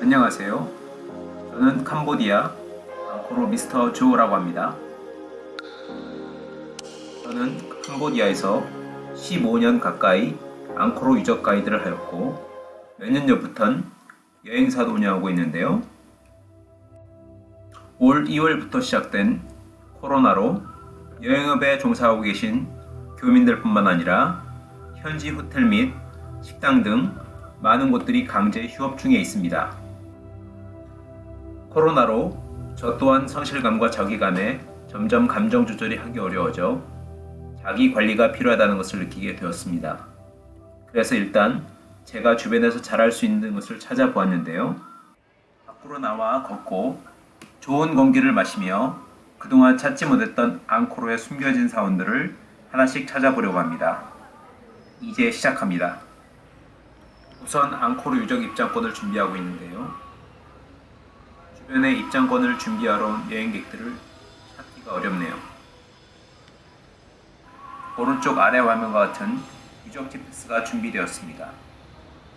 안녕하세요. 저는 캄보디아 앙코르 미스터 조라고 합니다. 저는 캄보디아에서 15년 가까이 앙코르 유적 가이드를 하였고 몇 년 전부턴 여행사도 운영하고 있는데요. 올 2월부터 시작된 코로나로 여행업에 종사하고 계신 교민들뿐만 아니라 현지 호텔 및 식당 등 많은 곳들이 강제 휴업 중에 있습니다. 코로나로 저 또한 성실감과 자기감에 점점 감정 조절이 하기 어려워져 자기 관리가 필요하다는 것을 느끼게 되었습니다. 그래서 일단 제가 주변에서 잘할 수 있는 것을 찾아보았는데요. 밖으로 나와 걷고 좋은 공기를 마시며 그동안 찾지 못했던 앙코르의 숨겨진 사원들을 하나씩 찾아보려고 합니다. 이제 시작합니다. 우선 앙코르 유적 입장권을 준비하고 있는데요. 주변에 입장권을 준비하러 온 여행객들을 찾기가 어렵네요. 오른쪽 아래 화면과 같은 유적 GPS 가 준비되었습니다.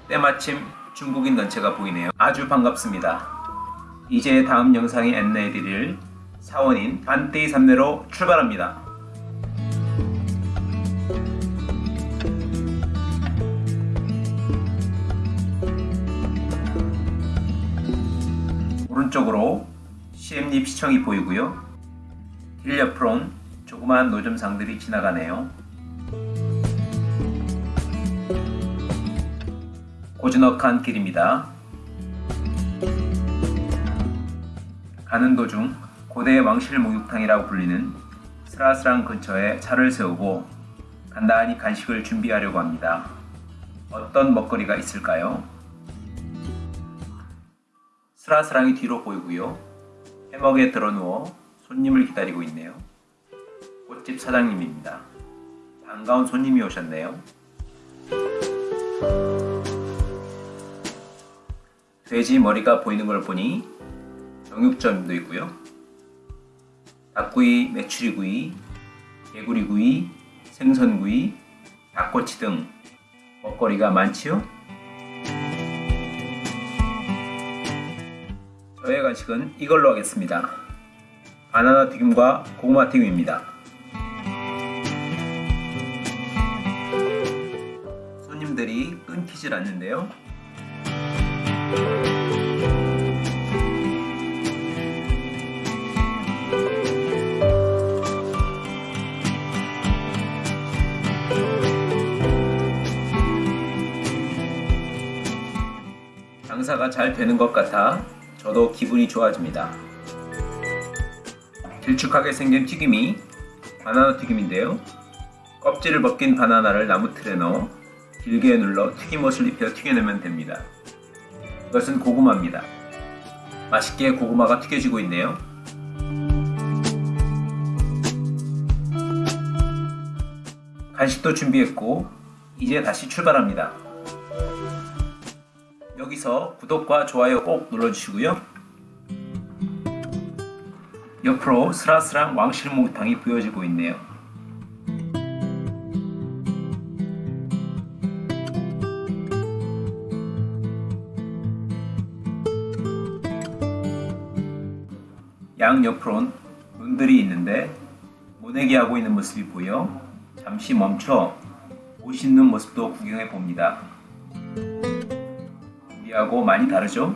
때마침 중국인 단체가 보이네요. 아주 반갑습니다. 이제 다음 영상에 안내해드릴 사원인 반테이 삼내로 출발합니다. 오른쪽으로 시엠립 시청이 보이고요. 길 옆으론 조그마한 노점상들이 지나가네요. 고즈넉한 길입니다. 가는 도중 고대 왕실 목욕탕이라고 불리는 스라스랑 근처에 차를 세우고 간단히 간식을 준비하려고 합니다. 어떤 먹거리가 있을까요? 스라스랑이 뒤로 보이고요. 해먹에 드러누워 손님을 기다리고 있네요. 꽃집 사장님입니다. 반가운 손님이 오셨네요. 돼지 머리가 보이는 걸 보니 정육점도 있고요. 닭구이, 메추리구이, 개구리구이, 생선구이, 닭꼬치 등 먹거리가 많지요? 저의 간식은 이걸로 하겠습니다. 바나나 튀김과 고구마 튀김입니다. 손님들이 끊기질 않는데요. 장사가 잘 되는 것 같아 저도 기분이 좋아집니다. 길쭉하게 생긴 튀김이 바나나 튀김인데요. 껍질을 벗긴 바나나를 나무 틀에 넣어 길게 눌러 튀김옷을 입혀 튀겨내면 됩니다. 이것은 고구마입니다. 맛있게 고구마가 튀겨지고 있네요. 간식도 준비했고 이제 다시 출발합니다. 여기서 구독과 좋아요 꼭 눌러주시고요. 옆으로 스라스랑 왕실목탕이 보여지고 있네요. 양 옆으론 눈들이 있는데 모내기 하고 있는 모습이 보여 잠시 멈춰 멋있는 모습도 구경해 봅니다. 우리하고 많이 다르죠?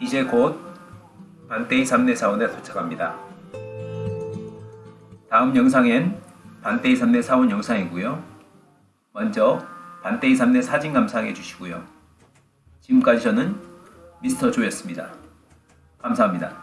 이제 곧 반테이 삼내사원에 도착합니다. 다음 영상엔 반테이 삼내 사원 영상이고요. 먼저 반테이 삼내 사진 감상해 주시고요. 지금까지 저는 미스터 조였습니다. 감사합니다.